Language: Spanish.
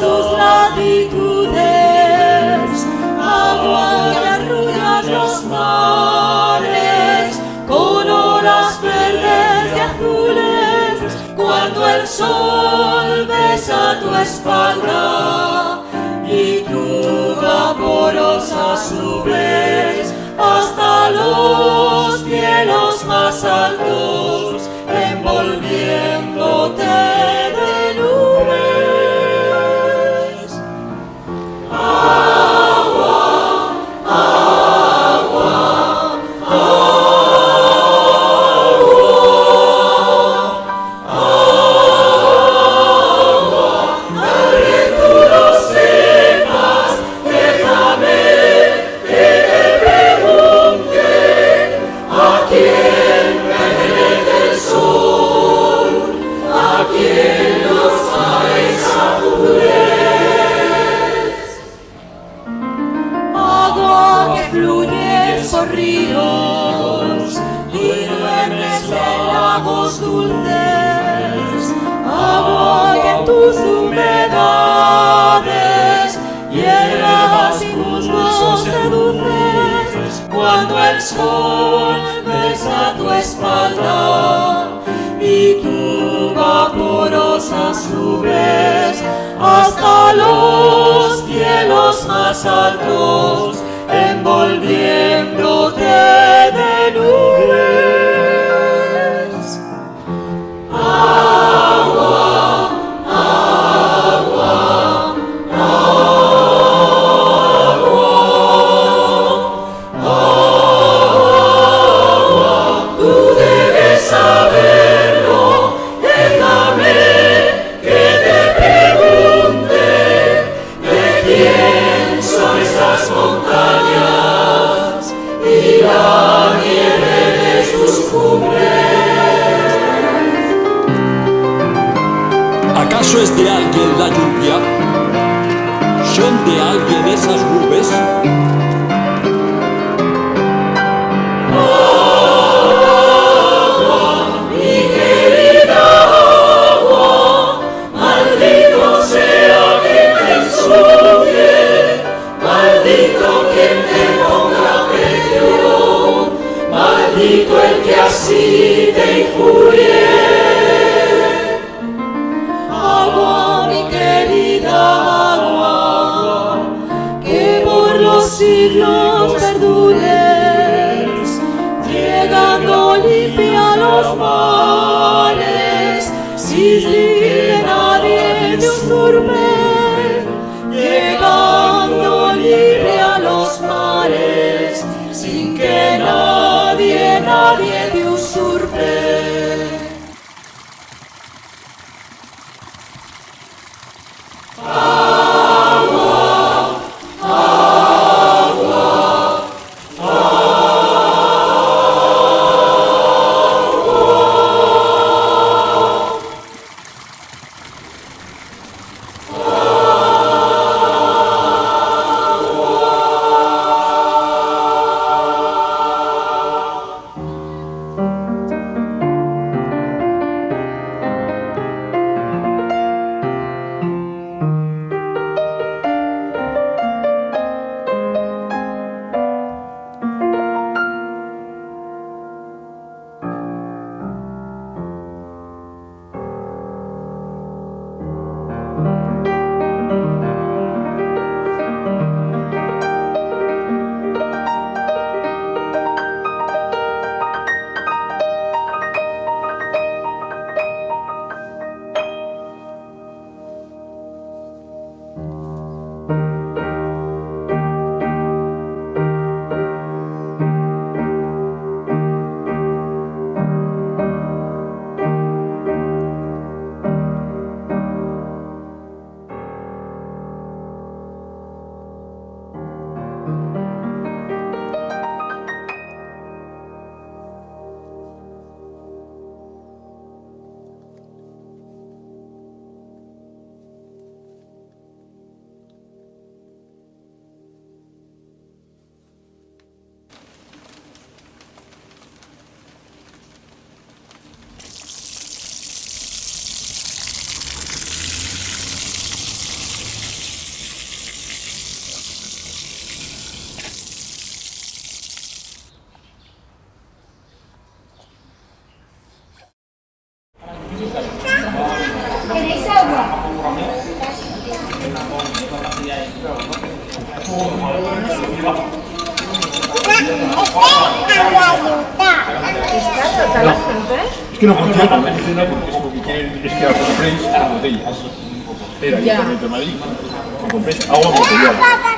tus latitudes, agua que arrulla los mares, con olas verdes y azules, cuando el sol besa tu espalda y tu vaporosas nubes lagos dulces, en tus humedades hierbas y musgos seduces, cuando el sol besa tu espalda y tu vaporosas nubes hasta los cielos más altos, ¿Acaso es de alguien la lluvia? ¿Son de alguien esas nubes? Mi querida agua, maldito sea te ensucie, maldito quien te ponga precio, maldito el que así te injurie. siglos perdures, llegando limpia a los mares, sin que nadie me usurpe, llegando libre a los mares, sin que nadie, nadie te usurpe. ¿Queréis agua? Es que no funciona, no funciona porque es porque quieren, es que compréis en botellas. Era Ayuntamiento de Madrid, compréis agua.